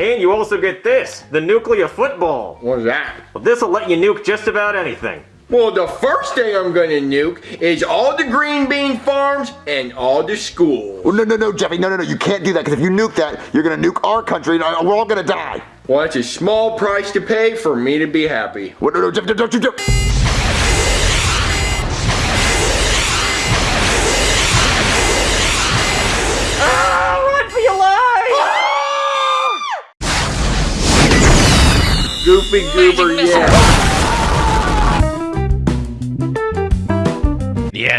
And you also get this, the nuclear football. What's that? Well, this'll let you nuke just about anything. Well, the first thing I'm gonna nuke is all the green bean farms and all the schools. Well, no, no, no, Jeffy, no, no, no, you can't do that because if you nuke that, you're gonna nuke our country and uh, we're all gonna die. Well, that's a small price to pay for me to be happy. Well, no, no, Jeffy, don't you do. Goofy Goober, yeah. The end.